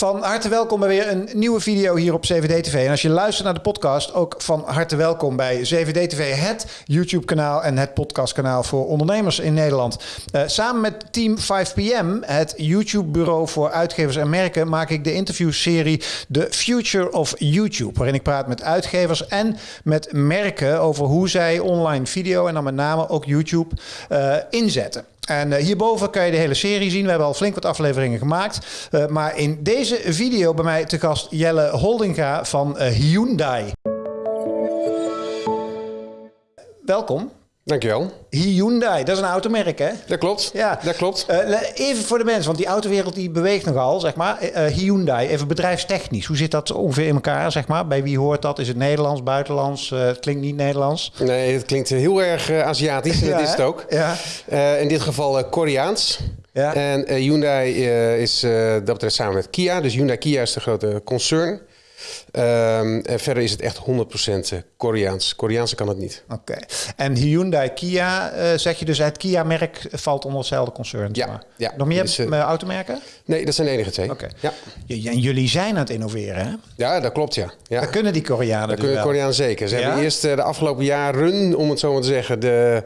Van harte welkom bij weer een nieuwe video hier op CVD TV. En als je luistert naar de podcast, ook van harte welkom bij CVD TV, het YouTube-kanaal en het podcastkanaal voor ondernemers in Nederland. Uh, samen met Team 5PM, het YouTube-bureau voor uitgevers en merken, maak ik de interviewserie The Future of YouTube. Waarin ik praat met uitgevers en met merken over hoe zij online video en dan met name ook YouTube uh, inzetten. En uh, hierboven kan je de hele serie zien. We hebben al flink wat afleveringen gemaakt. Uh, maar in deze video bij mij te gast Jelle Holdinga van uh, Hyundai. Welkom. Dankjewel. Hyundai, dat is een automerk, hè? Dat klopt. Ja, dat klopt. Uh, even voor de mensen, want die autowereld die beweegt nogal, zeg maar. Uh, Hyundai, even bedrijfstechnisch. Hoe zit dat ongeveer in elkaar, zeg maar? Bij wie hoort dat? Is het Nederlands, buitenlands? Uh, het klinkt niet Nederlands. Nee, het klinkt heel erg Aziatisch. ja, dat is het ook. Ja. in dit geval Koreaans. Ja. En Hyundai is dat betreft samen met Kia. Dus Hyundai Kia is de grote concern. Um, en verder is het echt 100% Koreaans. Koreaanse kan het niet. Oké. Okay. En Hyundai, Kia, uh, zeg je dus het Kia-merk valt onder hetzelfde concern? Ja. Maar. ja. Nog meer dus, uh, automerken? Nee, dat zijn de enige twee. Oké. Okay. Ja. En jullie zijn aan het innoveren, hè? Ja, dat klopt, ja. ja. Dat kunnen die Koreanen Dat dus kunnen de Koreanen zeker. Ze ja? hebben eerst de afgelopen jaren, om het zo maar te zeggen, de,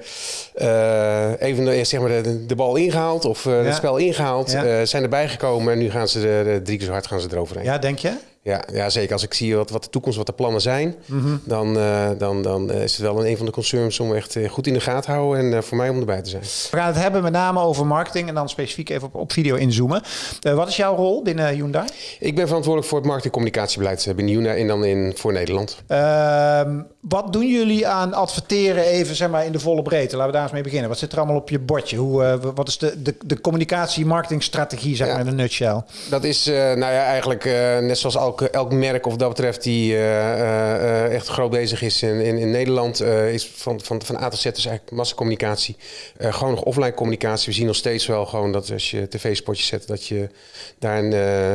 even de, zeg maar de, de bal ingehaald of het spel ingehaald. zijn erbij gekomen en nu gaan ze de, de drie keer zo hard gaan ze eroverheen. Ja, denk je? Ja, ja, zeker. Als ik zie wat, wat de toekomst, wat de plannen zijn, mm -hmm. dan, uh, dan, dan is het wel een, van de concerns om echt uh, goed in de gaten te houden en uh, voor mij om erbij te zijn. We gaan het hebben met name over marketing en dan specifiek even op, op video inzoomen. wat is jouw rol binnen Hyundai? Ik ben verantwoordelijk voor het marketing-communicatiebeleid binnen Hyundai en dan in, voor Nederland. Ehm, wat doen jullie aan adverteren even zeg maar, in de volle breedte? Laten we daar eens mee beginnen. Wat zit er allemaal op je bordje? Hoe, wat is de, de, de communicatie-marketingstrategie zeg ja, maar in een nutshell? Dat is nou ja, eigenlijk net zoals al elk, elk merk of dat betreft die uh, uh, echt groot bezig is in, in, in Nederland, is van, van, van A tot Z dus eigenlijk massacommunicatie. gewoon nog offline communicatie. We zien nog steeds wel gewoon dat als je tv-spotjes zet, dat je daar een,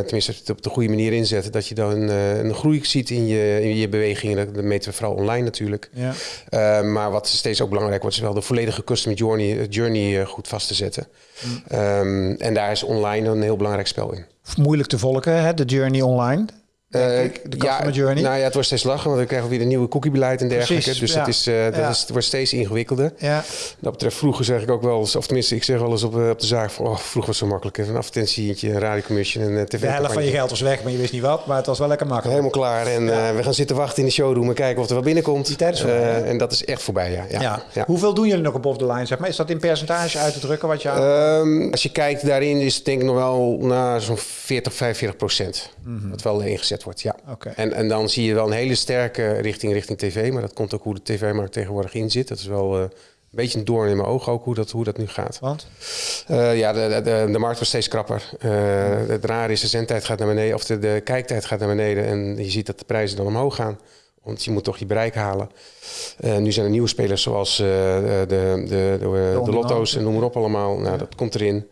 tenminste op de goede manier inzet, dat je dan een, een groei ziet in je, in je bewegingen. Dat meten we vooral online natuurlijk. Ja. maar wat steeds ook belangrijk wordt, is wel de volledige customer journey, journey goed vast te zetten. Mm. Um, en daar is online een heel belangrijk spel in. Moeilijk te volgen, hè? de journey online. Uh, de customer ja, journey. Nou ja, het wordt steeds lachen, want we krijgen weer een nieuwe cookiebeleid en dergelijke. Precies, dus ja. dat, is, uh, dat ja. is, het wordt steeds ingewikkelder. Ja. Dat betreft vroeger zeg ik ook wel eens, of tenminste ik zeg wel eens op, op de zaak van, oh, vroeger was het zo makkelijk. Een advertentietje, een radiocommission en uh, tv De helft van je geld was weg, maar je wist niet wat, maar het was wel lekker makkelijk. Helemaal klaar en we gaan zitten wachten in de showroom en kijken of er wat binnenkomt. Die tijd is voorbij, En dat is echt voorbij, ja. Hoeveel doen jullie nog op the line, zeg maar? Is dat in percentage uit te drukken wat je aan... um, Als je kijkt daarin is het denk ik nog wel nou, zo'n 40, 45 procent. Mm -hmm. Wat wel ingezet wordt, ja. Okay. En, en dan zie je wel een hele sterke richting, richting tv. Maar dat komt ook hoe de tv-markt tegenwoordig in zit. Dat is wel uh, een beetje een doorn in mijn oog ook hoe dat, hoe dat nu gaat. Want? Uh, ja, de, de, de markt wordt steeds krapper. Uh, het rare is, de zendtijd gaat naar beneden. Of de, de kijktijd gaat naar beneden. En je ziet dat de prijzen dan omhoog gaan. Want je moet toch je bereik halen. Uh, nu zijn er nieuwe spelers zoals uh, de, de, de, de, de lotto's en noem maar op allemaal. Nou, dat komt erin.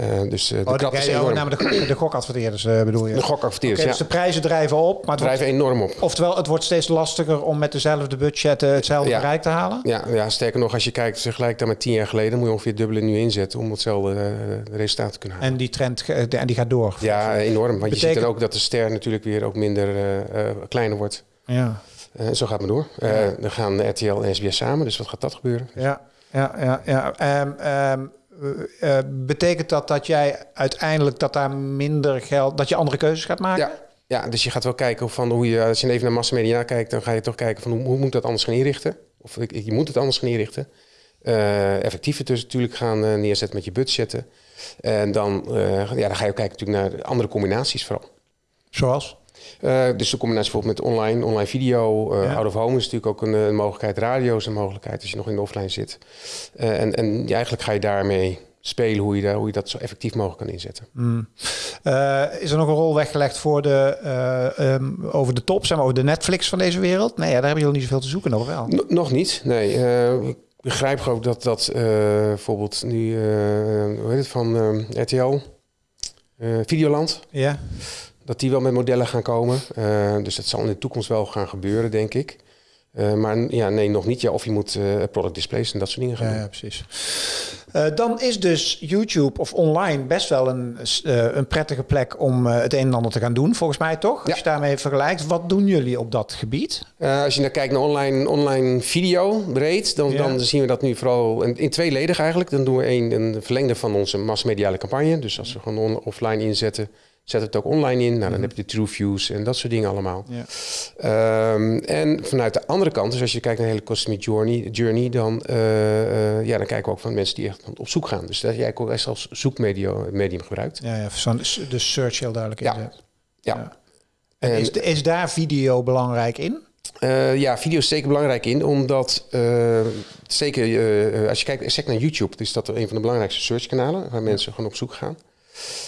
Uh, dus uh, de oh, krap is enorm. Namelijk de, de gokadverteerders uh, bedoel je? De gokadverteerders, okay, ja. Dus de prijzen drijven op. Maar drijven wordt, enorm op. Oftewel, het wordt steeds lastiger om met dezelfde budget hetzelfde ja. bereik te halen? Ja, ja, sterker nog, als je kijkt vergelijk met tien jaar geleden... moet je ongeveer dubbele nu inzetten om hetzelfde resultaat te kunnen halen. En die trend en die gaat door? Ja, enorm. Want Betekent... je ziet dan ook dat de ster natuurlijk weer ook minder kleiner wordt. Ja. zo gaat het maar door. Ja. dan gaan RTL en SBS samen, dus wat gaat dat gebeuren? Ja, ja, ja. ja. Um, um, uh, betekent dat dat jij uiteindelijk dat daar minder geld, dat je andere keuzes gaat maken? Ja, ja dus je gaat wel kijken van hoe je, als je even naar massamedia kijkt, dan ga je toch kijken van hoe, hoe moet dat anders gaan inrichten? Of je moet het anders gaan inrichten. Uh, effectiever dus natuurlijk gaan uh, neerzetten met je budgetten. En dan, ja, dan ga je ook kijken natuurlijk naar andere combinaties vooral. Zoals? Uh, dus de combinatie bijvoorbeeld met online, online video, uh, ja. out of home is natuurlijk ook een, een, mogelijkheid. Radio is een mogelijkheid als je nog in de offline zit. Uh, en, en ja, eigenlijk ga je daarmee spelen hoe je, daar, hoe je dat zo effectief mogelijk kan inzetten. Mm. is er nog een rol weggelegd voor de, um, over de top, zeg maar, over de Netflix van deze wereld? Nee, ja, daar hebben jullie niet zoveel te zoeken, nog wel? N nog niet, nee. ik begrijp ook dat, dat bijvoorbeeld nu, hoe heet het, van RTL, Videoland... Ja dat die wel met modellen gaan komen. Uh, dus dat zal in de toekomst wel gaan gebeuren, denk ik. Uh, maar ja, nee, nog niet. Ja, of je moet uh, product displays en dat soort dingen gaan ja, doen. Ja, precies. Uh, dan is dus YouTube of online best wel een, een prettige plek om het een en ander te gaan doen, volgens mij toch? Als Ja. je daarmee vergelijkt, wat doen jullie op dat gebied? Als je naar kijkt naar online, online video breed, dan, Ja. dan zien we dat nu vooral in, in tweeledig eigenlijk. Dan doen we een, een verlengde van onze massmediale campagne. Dus als we gewoon on- offline inzetten, we het ook online in. Nou, dan heb je de true views en dat soort dingen allemaal. Ja. Ehm, en vanuit de andere kant, dus als je kijkt naar de hele customer journey, journey dan, eh, eh, ja, dan kijken we ook van mensen die echt op zoek gaan. Dus dat jij ook echt als zoekmedium medium gebruikt. Ja, ja de search heel duidelijk Ja. inzet. Ja. En En- is, is daar video belangrijk in? Eh, ja, video is zeker belangrijk in, omdat zeker als je kijkt zeker naar YouTube, is dat een van de belangrijkste searchkanalen waar mensen gewoon op zoek gaan.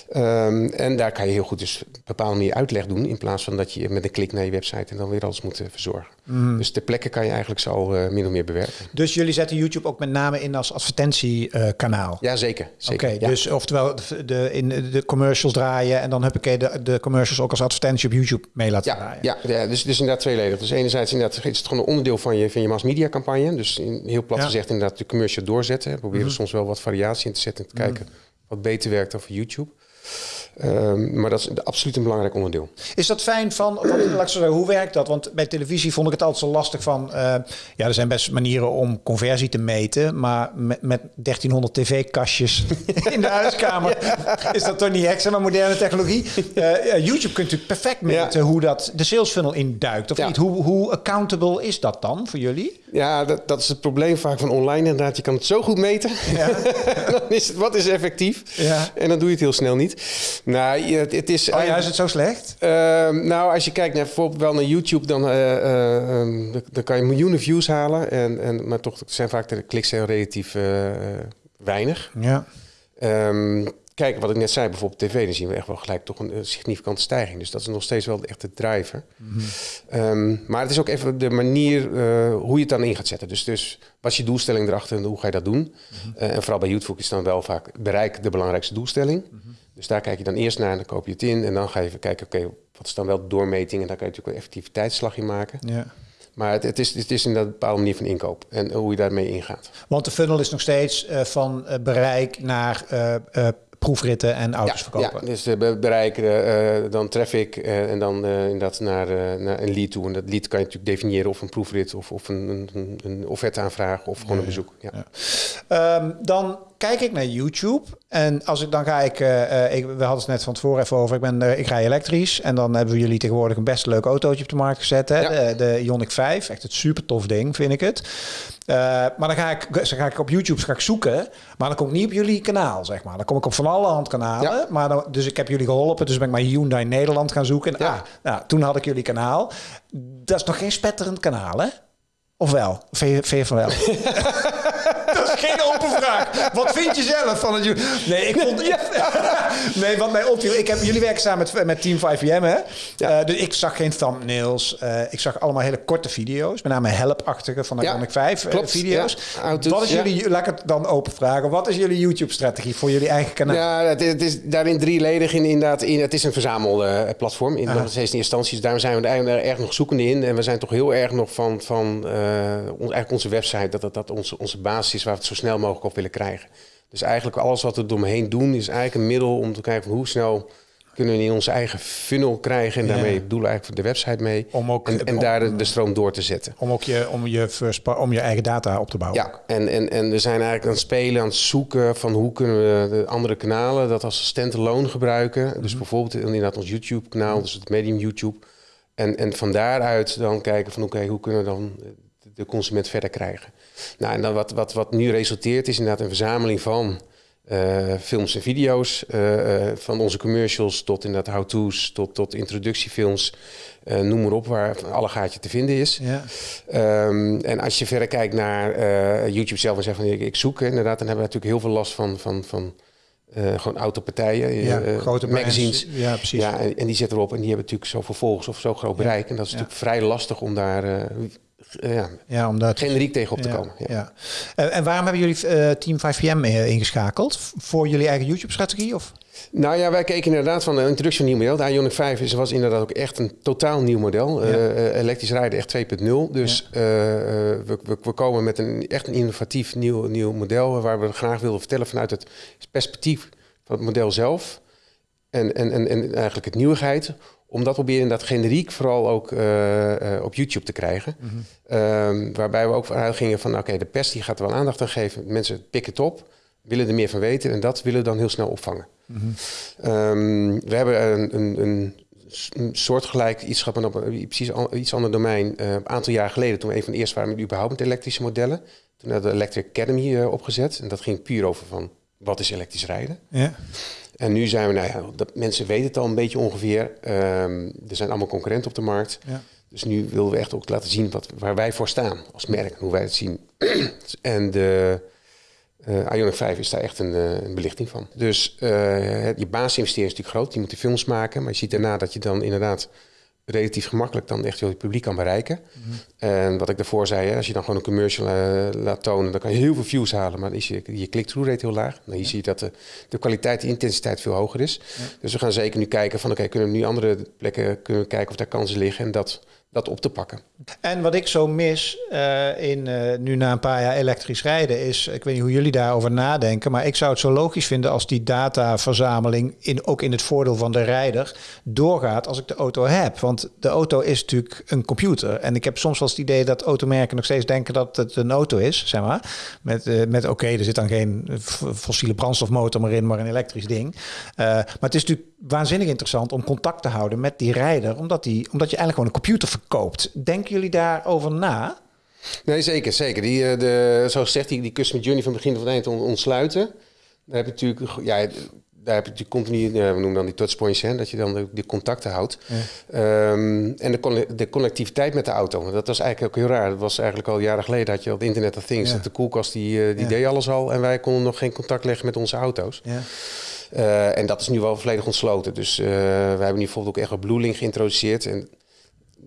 Ehm, en daar kan je heel goed dus op een bepaalde manier uitleg doen, in plaats van dat je met een klik naar je website en dan weer alles moet eh, verzorgen. Dus ter plekke kan je eigenlijk zo eh, min of meer bewerken. Dus jullie zetten YouTube ook met name in als advertentiekanaal? Ja, zeker. Oké, zeker ja. dus oftewel de, de, in de commercials draaien en dan heb ik de, de commercials ook als advertentie op YouTube mee laten Ja, draaien. ja, ja dus, dus inderdaad tweeledig. Dus enerzijds inderdaad, is het gewoon een onderdeel van je, van je mass media campagne. Dus in, heel plat Ja. gezegd inderdaad de commercial doorzetten. We proberen soms wel wat variatie in te zetten en te kijken wat beter werkt dan voor YouTube. Ehm, maar dat is absoluut een belangrijk onderdeel. Is dat fijn van, laat zeggen, hoe werkt dat? Want bij televisie vond ik het altijd zo lastig van, eh, ja, er zijn best manieren om conversie te meten, maar met, met 1300 tv-kastjes in de huiskamer is dat toch niet extra, maar moderne technologie. Eh, YouTube kunt natuurlijk perfect meten hoe dat de sales funnel induikt, of Ja. niet? Hoe, hoe accountable is dat dan voor jullie? Ja, dat, dat is het probleem vaak van online inderdaad. Je kan het zo goed meten. dan is het, wat is effectief? Ja. En dan doe je het heel snel niet. Nou, het, het is... Oh ja, is het zo slecht? Ehm, nou, als je kijkt naar bijvoorbeeld wel naar YouTube, dan, eh, eh, ehm, dan- dan kan je miljoenen views halen. En, en, maar toch zijn vaak de kliks heel relatief eh, weinig. Ja. Ehm, kijk, wat ik net zei, bijvoorbeeld tv, dan zien we echt wel gelijk toch een, significante stijging. Dus dat is nog steeds wel de echte driver. Ehm, maar het is ook even de manier eh, hoe je het dan in gaat zetten. Dus, dus wat is je doelstelling erachter en hoe ga je dat doen? Eh, en vooral bij YouTube is dan wel vaak bereik de belangrijkste doelstelling. Dus daar kijk je dan eerst naar en dan koop je het in. En dan ga je even kijken, oké, wat is dan wel de doormeting? En daar kan je natuurlijk een effectiviteitsslag in maken. ja. Maar het, het, is, het is inderdaad een bepaalde manier van inkoop en hoe je daarmee ingaat. Want de funnel is nog steeds eh, van bereik naar proefritten en auto's verkopen. Ja, dus uh, bereiken, uh, dan traffic uh, en dan inderdaad naar, naar een lead toe. En dat lead kan je natuurlijk definiëren of een proefrit of, of een, een, een offerte aanvragen of gewoon een bezoek. Ja. ja. Um, dan kijk ik naar YouTube en als ik dan ga ik, uh, ik we hadden het net van tevoren even over, ik ben uh, ik rij elektrisch en dan hebben we jullie tegenwoordig een best leuk autootje op de markt gezet, hè? Ja. De, de Ioniq 5, echt het super tof ding vind ik het. Uh, maar dan ga ik, dan ga ik op YouTube ga ik zoeken, maar dan kom ik niet op jullie kanaal, zeg maar. Dan kom ik op van alle hand kanalen, ja. maar dan, dus ik heb jullie geholpen, dus ben ik maar Hyundai Nederland gaan zoeken. En, ja. ah, nou, toen had ik jullie kanaal. Dat is nog geen spetterend kanaal, hè? Of wel? Vind je van wel? geen open vraag. Wat vind je zelf van het... Nee, ik vond... nee, wat mij opviel... Ik heb, jullie werken samen met, met Team 5PM, hè? Ja. Uh, dus ik zag geen thumbnails. Uh, ik zag allemaal hele korte video's. Met name help-achtige van de ja, 5 klopt. video's. Wat is jullie... Laat ik het dan open vragen. Wat is jullie YouTube-strategie voor jullie eigen kanaal? Ja, het is, het is daarin drieledig. In, inderdaad, in, het is een verzamelplatform. In, nog steeds in instanties. Daarom zijn we er erg nog zoekende in. En we zijn toch heel erg nog van... van uh, ons, eigenlijk onze website... dat dat, dat onze, onze basis is waar we het zo snel mogelijk op willen krijgen. Dus eigenlijk alles wat we eromheen doen... is eigenlijk een middel om te kijken van hoe snel kunnen we in onze eigen funnel krijgen. En daarmee ja. bedoelen eigenlijk de website mee. Om ook, en, en om, daar de, stroom door te zetten. Om ook je, om je, first, om je eigen data op te bouwen. Ja, en, en, en we zijn eigenlijk aan het spelen, aan het zoeken van hoe kunnen we de andere kanalen dat als standalone gebruiken. Mm -hmm. Dus bijvoorbeeld inderdaad ons YouTube kanaal, dus het medium YouTube. En, en van daaruit dan kijken van oké, okay, hoe kunnen we dan de consument verder krijgen. Nou, en dan wat, wat, wat nu resulteert is inderdaad een verzameling van uh, films en video's. Uh, uh, van onze commercials tot inderdaad how-to's, tot, tot introductiefilms. eh, noem maar op, waar alle gaatje te vinden is. Ja. Um, en als je verder kijkt naar YouTube zelf en zegt van ik, ik zoek, inderdaad, dan hebben we natuurlijk heel veel last van... van, van gewoon autopartijen, ja, grote magazines. Ja, precies. Ja, en, en, die zetten erop en die hebben natuurlijk zoveel volgers of zo groot bereik. Ja, en dat is natuurlijk vrij lastig om daar ja, ja, om dat, generiek tegen op te komen. Ja. En, en waarom hebben jullie Team 5PM ingeschakeld? Voor jullie eigen YouTube-strategie? Of? Nou ja, wij keken inderdaad van de introductie van een nieuw model. De Ioniq 5 is, was inderdaad ook echt een totaal nieuw model. Ja. Eh, eh, elektrisch rijden echt 2.0. Dus eh, eh, we, we, we komen met een echt een innovatief nieuw, nieuw model... waar we graag wilden vertellen vanuit het perspectief van het model zelf... en, en, en, en eigenlijk het nieuwigheid... om dat proberen dat generiek vooral ook eh, eh, op YouTube te krijgen. Ehm, waarbij we ook vanuit gingen van... oké, de pers die gaat er wel aandacht aan geven. Mensen pikken het op, willen er meer van weten... en dat willen we dan heel snel opvangen. Ehm, we hebben een, een, een, soortgelijk iets op een precies iets ander domein. eh, een aantal jaar geleden, toen we een van de eerste waren met überhaupt met elektrische modellen. Toen hadden we de Electric Academy opgezet. En dat ging puur over van, wat is elektrisch rijden? Ja. En nu zijn we, nou ja, dat, mensen weten het al een beetje ongeveer. Ehm, er zijn allemaal concurrenten op de markt. Ja. Dus nu willen we echt ook laten zien wat, waar wij voor staan als merk, hoe wij het zien. en de eh Ioniq 5 is daar echt een, eh, een belichting van. Dus het- je basisinvestering is natuurlijk groot. Je moet de films maken, maar je ziet daarna dat je dan inderdaad relatief gemakkelijk dan echt je publiek kan bereiken. En wat ik daarvoor zei, hè, als je dan gewoon een commercial eh, laat tonen, dan kan je heel veel views halen, maar dan is je, je click-through rate heel laag. Nou, hier zie je dat de, de kwaliteit, de intensiteit veel hoger is. Dus we gaan zeker nu kijken van, oké, kunnen we nu andere plekken kunnen we kijken of daar kansen liggen en dat, dat op te pakken. En wat ik zo mis eh, in eh, nu na een paar jaar elektrisch rijden is, ik weet niet hoe jullie daarover nadenken, maar ik zou het zo logisch vinden als die dataverzameling in, ook in het voordeel van de rijder doorgaat als ik de auto heb. Want de auto is natuurlijk een computer. En ik heb soms wel het idee dat automerken nog steeds denken dat het een auto is, zeg maar. Met, eh, met oké, er zit dan geen fossiele brandstofmotor meer in, maar een elektrisch ding. Maar het is natuurlijk waanzinnig interessant om contact te houden met die rijder, omdat, die, omdat je eigenlijk gewoon een computer verkoopt. Denken jullie daarover na? Nee, zeker, zeker. Die, eh, de, zoals gezegd, die, die customer journey van begin tot eind on- ontsluiten. Daar heb je natuurlijk, ja, daar heb je natuurlijk continu, ja, we noemen dan die touchpoints, hè, dat je dan de, de contacten houdt. Ehm, en de, de connectiviteit met de auto. Dat was eigenlijk ook heel raar. Dat was eigenlijk al jaren geleden dat je al het Internet of Things, Ja. dat de koelkast die, eh, die Ja. deed alles al. En wij konden nog geen contact leggen met onze auto's. Ja. Eh, en dat is nu wel volledig ontsloten. Dus eh, we hebben nu bijvoorbeeld ook echt wel BlueLink geïntroduceerd. En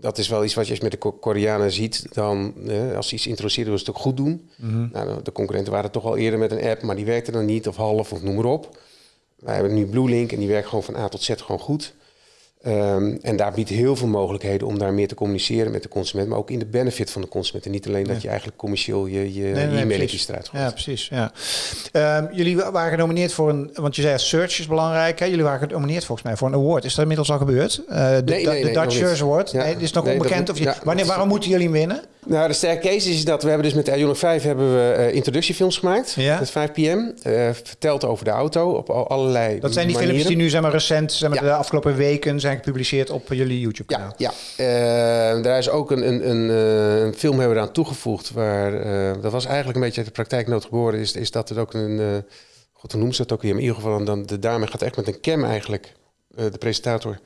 dat is wel iets wat je met de Ko- Koreanen ziet. Dan, eh, als ze iets introduceren, willen ze het ook goed doen. Nou, de concurrenten waren toch al eerder met een app, maar die werkte dan niet of half of noem maar op. Wij hebben nu BlueLink en die werkt gewoon van A tot Z gewoon goed. Ehm, en daar biedt heel veel mogelijkheden om daar meer te communiceren met de consument, maar ook in de benefit van de consument. En niet alleen dat je eigenlijk commercieel je, je Nee, nee, precies. eruit gooit. Ja, precies. Ja. Ehm, jullie wa- waren genomineerd voor een, want je zei search is belangrijk. Hè? Jullie waren genomineerd volgens mij voor een award. Is dat inmiddels al gebeurd? Eh, de Nee, de Dutch. Search Award. Ja. Nee, dit is nog onbekend. of je, wanneer, waarom moeten jullie winnen? Nou, de sterke case is dat we hebben dus met de Ioniq 5 hebben we eh, introductiefilms gemaakt. Ja. Met 5 pm. eh verteld over de auto op al- allerlei Dat zijn die manieren. filmpjes die nu zeg maar, recent, zeg maar, Ja. de afgelopen weken zijn gepubliceerd op jullie YouTube-kanaal. Ja, ja. Eh, daar is ook een, een, een, eh, een film hebben we eraan toegevoegd. Waar, dat was eigenlijk een beetje uit de praktijknood geboren. Is, is dat het ook een... God, hoe noemen ze dat ook weer? Maar in ieder geval, dan, de dame gaat echt met een cam eigenlijk, de presentator,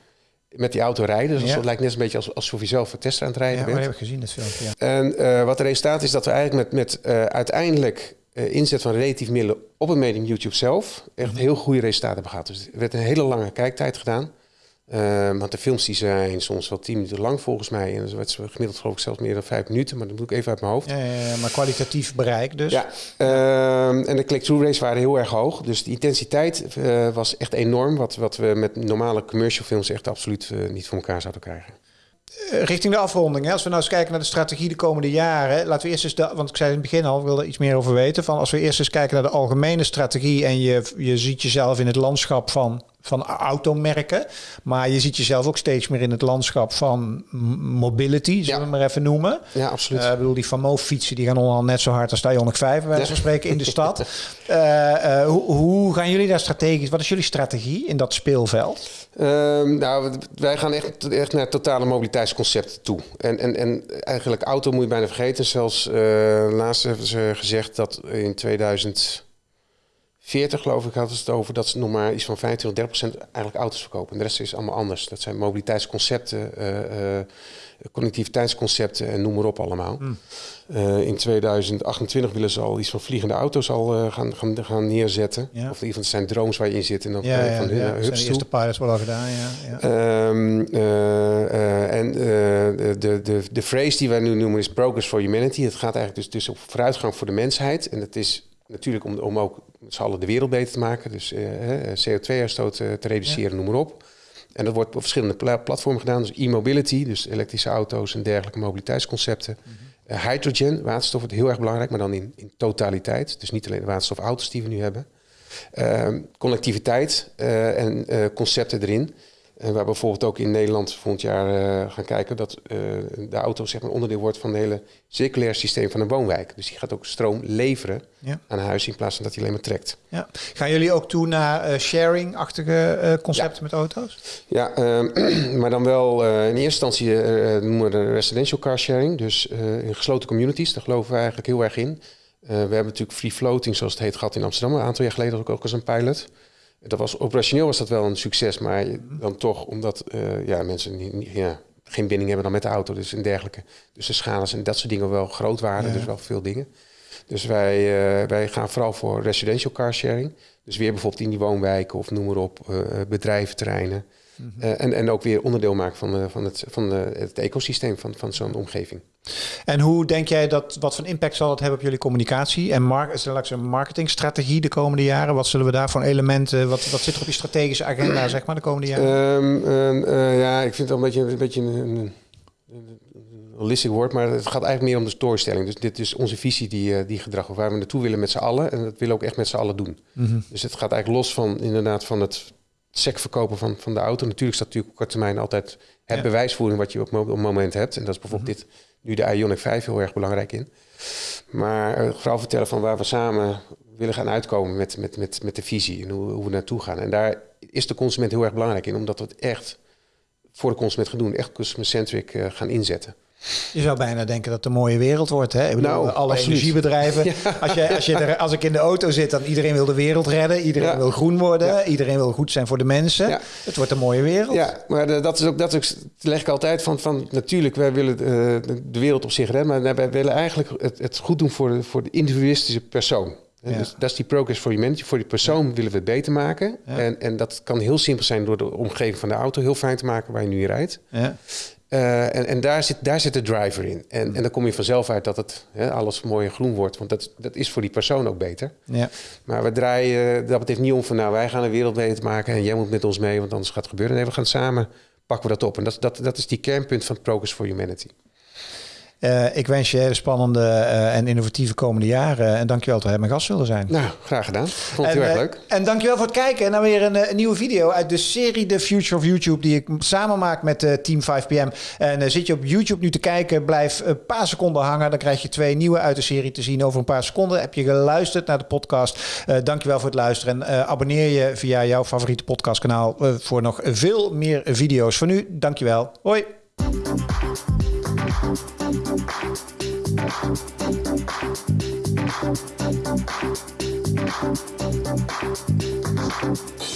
met die auto rijden. Dus Ja. dat lijkt net een beetje als, alsof je zelf een tester aan het Ja, rijden maar bent. dat heb ik gezien, dat filmpje. Ja. En eh, wat de resultaat is dat we eigenlijk met, met eh, uiteindelijk eh, inzet van relatief middelen op het medium YouTube zelf echt heel goede resultaten hebben gehad. Dus er werd een hele lange kijktijd gedaan. Eh, want de films die zijn soms wel tien minuten lang volgens mij. En dat werd gemiddeld geloof ik zelfs meer dan vijf minuten. Maar dat doe ik even uit mijn hoofd. Ja, ja, ja, maar kwalitatief bereik dus. Ja, ehm, en de click-through rates waren heel erg hoog. Dus de intensiteit eh, was echt enorm. Wat, wat we met normale commercial films echt absoluut eh, niet voor elkaar zouden krijgen. Eh, richting de afronding. Hè? Als we nou eens kijken naar de strategie de komende jaren. Laten we eerst eens, de, want ik zei in het begin al, ik wilde iets meer over weten. Van als we eerst eens kijken naar de algemene strategie. En je, je ziet jezelf in het landschap van, van automerken. Maar je ziet jezelf ook steeds meer in het landschap van mobility, zullen Ja. we het maar even noemen. Ja, absoluut. Eh, ik bedoel, die Famo fietsen die gaan allemaal net zo hard als de Ioniq 5, bij wijze van spreken, in de stad. Eh, eh, hoe, hoe gaan jullie daar strategisch, wat is jullie strategie in dat speelveld? Ehm, nou, wij gaan echt, echt naar totale mobiliteitsconcept toe. En, en, en eigenlijk auto moet je bijna vergeten. Zelfs laatst hebben ze gezegd dat in 2040, geloof ik, hadden ze het over... dat ze nog maar iets van 25, 30 procent eigenlijk auto's verkopen. En de rest is allemaal anders. Dat zijn mobiliteitsconcepten, eh, connectiviteitsconcepten en noem maar op allemaal. Eh, in 2028 willen ze al iets van vliegende auto's al gaan, gaan, gaan neerzetten. Ja. Of in ieder geval het zijn drones waar je in zit. En dan Ja, ja, van ja, hun naar zijn de eerste pilots wel al gedaan, ja. ja. Ehm, eh, eh, en de, de, de phrase die wij nu noemen is progress for humanity. Het gaat eigenlijk dus, dus op vooruitgang voor de mensheid. En dat is natuurlijk om, om ook met z'n allen de wereld beter te maken. Dus CO2-uitstoot te reduceren, noem maar op. En dat wordt op verschillende platformen gedaan. Dus e-mobility, dus elektrische auto's en dergelijke mobiliteitsconcepten. Mhm. hydrogen, waterstof wordt heel erg belangrijk, maar dan in, in totaliteit. Dus niet alleen de waterstofauto's die we nu hebben. Ehm, connectiviteit en concepten erin. En waar bijvoorbeeld ook in Nederland volgend jaar uh, gaan kijken dat uh, de auto zeg maar, onderdeel wordt van het hele circulair systeem van een woonwijk. Dus die gaat ook stroom leveren ja. aan huis in plaats van dat hij alleen maar trekt. Ja. Gaan jullie ook toe naar uh, sharing-achtige concepten met auto's? Ja, ehm, maar dan wel in eerste instantie noemen we de residential car sharing. Dus in gesloten communities, daar geloven we eigenlijk heel erg in. we hebben natuurlijk free floating, zoals het heet, gehad in Amsterdam een aantal jaar geleden ook, ook als een pilot. Dat was, operationeel was dat wel een succes, maar dan toch omdat uh, ja, mensen niet, ja, geen binding hebben dan met de auto dus en dergelijke. Dus de schades en dat soort dingen wel groot waren, dus wel veel dingen. Dus wij, uh, wij gaan vooral voor residential car sharing. Dus weer bijvoorbeeld in die woonwijken of noem maar op, uh, bedrijventerreinen. Mhm. en, en ook weer onderdeel maken van, van, het, van het ecosysteem van, van zo'n omgeving. En hoe denk jij dat, wat voor impact zal het hebben op jullie communicatie en mark, een marketingstrategie de komende jaren? Wat zullen we daar voor elementen, wat, wat zit er op je strategische agenda zeg maar de komende jaren? Um, uh, ja, ik vind het al een beetje, een, beetje een, een holistic woord, maar het gaat eigenlijk meer om de storytelling. Dus dit is onze visie die, die gedrag, waar we naartoe willen met z'n allen. En dat willen we ook echt met z'n allen doen. Mm -hmm. Dus het gaat eigenlijk los van inderdaad van het sec verkopen van, van de auto. Natuurlijk staat natuurlijk op korte termijn altijd het ja. bewijsvoering wat je op, op het moment hebt. En dat is bijvoorbeeld mm -hmm. dit nu de Ionic 5 heel erg belangrijk in. Maar uh, vooral vertellen van waar we samen willen gaan uitkomen met, met, met, met de visie en hoe, hoe we naartoe gaan. En daar is de consument heel erg belangrijk in, omdat we het echt voor de consument gaan doen, echt customer-centric uh, gaan inzetten. Je zou bijna denken dat het een mooie wereld wordt. Hè? Ik bedoel, nou, alle absoluut. energiebedrijven. Als, je, als, je er, als ik in de auto zit, dan iedereen wil de wereld redden. Iedereen wil groen worden. Iedereen wil goed zijn voor de mensen. Het wordt een mooie wereld. Ja, maar de, dat is ook, dat is, leg ik altijd van, van natuurlijk, wij willen de, de wereld op zich redden. Maar wij willen eigenlijk het, het goed doen voor de, voor de individualistische persoon. Ja. Dus dat is die progress for humanity. Voor die persoon willen we het beter maken. Ja. En, en dat kan heel simpel zijn door de omgeving van de auto heel fijn te maken waar je nu rijdt. Ja. Uh, en en daar, zit, daar zit de driver in. En, en dan kom je vanzelf uit dat het hè, alles mooi en groen wordt. Want dat, dat is voor die persoon ook beter. Ja. Maar we draaien dat betekent niet om van... nou, wij gaan een wereld beter maken... en jij moet met ons mee, want anders gaat het gebeuren. Nee, we gaan samen, pakken we dat op. En dat, dat, dat is die kernpunt van Progress for Humanity. Uh, ik wens je hele spannende uh, en innovatieve komende jaren. En dankjewel dat je mijn gast wilde zijn. Nou, graag gedaan. Vond het heel erg leuk. En dankjewel voor het kijken naar weer een, een, nieuwe video uit de serie The Future of YouTube... die ik samen maak met Team 5PM. En zit je op YouTube nu te kijken, blijf een paar seconden hangen. Dan krijg je twee nieuwe uit de serie te zien over een paar seconden. Heb je geluisterd naar de podcast? dankjewel voor het luisteren. En abonneer je via jouw favoriete podcastkanaal... voor nog veel meer video's. Voor nu, dankjewel. Hoi. Thank you.